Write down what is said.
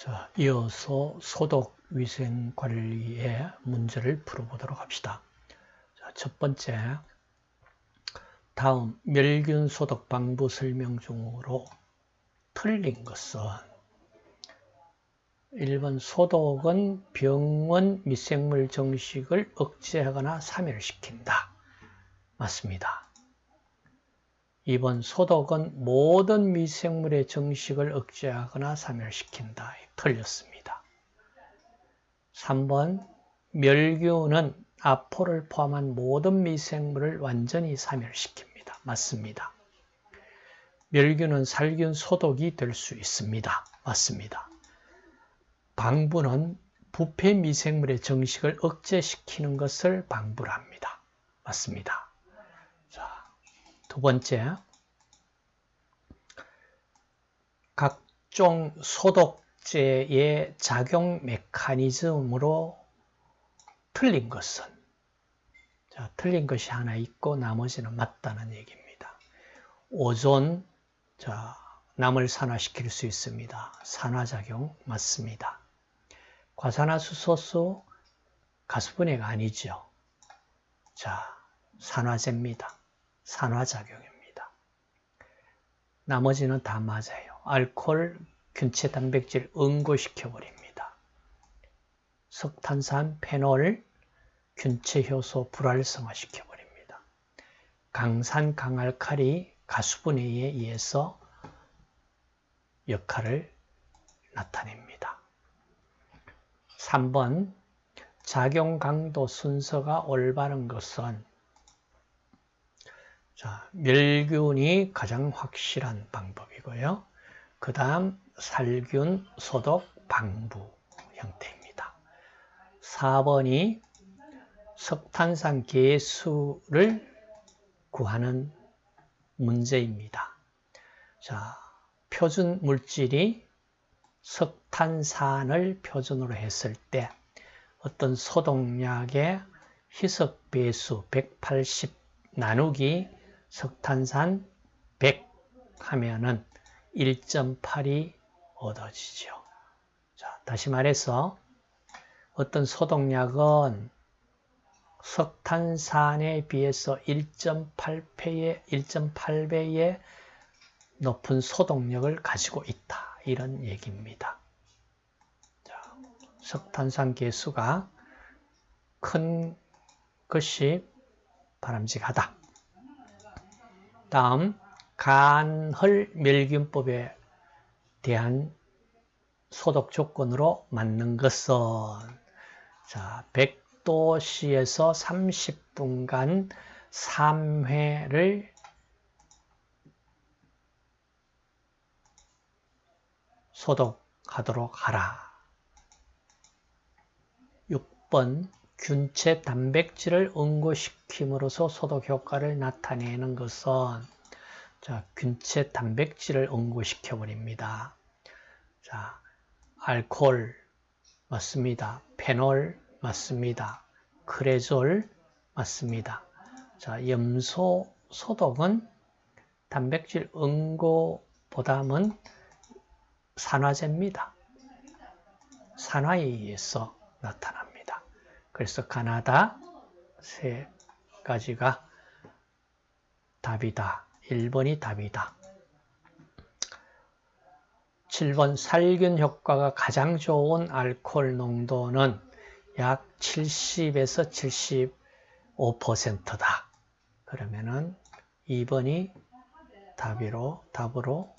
자, 이어서 소독 위생 관리의 문제를 풀어보도록 합시다. 자, 첫 번째, 다음 멸균 소독 방법 설명 중으로 틀린 것은 1번 소독은 병원 미생물 정식을 억제하거나 사멸시킨다. 맞습니다. 2번 소독은 모든 미생물의 정식을 억제하거나 사멸시킨다. 틀렸습니다. 3번 멸균은 아포를 포함한 모든 미생물을 완전히 사멸시킵니다. 맞습니다. 멸균은 살균 소독이 될 수 있습니다. 맞습니다. 방부는 부패 미생물의 정식을 억제시키는 것을 방부를 합니다. 맞습니다. 자, 두 번째, 각종 소독제의 작용 메커니즘으로 틀린 것은 자, 틀린 것이 하나 있고 나머지는 맞다는 얘기입니다. 오존 자, 남을 산화시킬 수 있습니다. 산화작용 맞습니다. 과산화수소수 가수분해가 아니죠. 자, 산화제입니다. 산화작용입니다. 나머지는 다 맞아요. 알코올, 균체 단백질 응고시켜 버립니다. 석탄산, 페놀, 균체 효소 불활성화 시켜 버립니다. 강산, 강알칼리 가수분해에 의해서 역할을 나타냅니다. 3번 작용 강도 순서가 올바른 것은 자, 멸균이 가장 확실한 방법이고요. 그 다음 살균 소독 방부 형태입니다. 4번이 석탄산 개수를 구하는 문제입니다. 자, 표준 물질이 석탄산을 표준으로 했을 때 어떤 소독약의 희석 배수 180 나누기 석탄산 100 하면은 1.8이 얻어지죠. 자, 다시 말해서 어떤 소독약은 석탄산에 비해서 1.8배의 1.8배의 높은 소독력을 가지고 있다. 이런 얘기입니다. 자, 석탄산 개수가 큰 것이 바람직하다. 다음 간헐 멸균법에 대한 소독 조건으로 맞는 것은 자 100도씨에서 30분간 3회를 소독하도록 하라. 6번 균체 단백질을 응고시킴으로써 소독 효과를 나타내는 것은 자, 균체 단백질을 응고시켜 버립니다. 자, 알코올 맞습니다. 페놀 맞습니다. 크레졸 맞습니다. 자, 염소 소독은 단백질 응고보다는 산화제입니다. 산화에 의해서 나타납니다. 그래서 가나다 세 가지가 답이다. 1번이 답이다. 7번 살균 효과가 가장 좋은 알코올 농도는 약 70에서 75%다. 그러면은 2번이 답으로, 답으로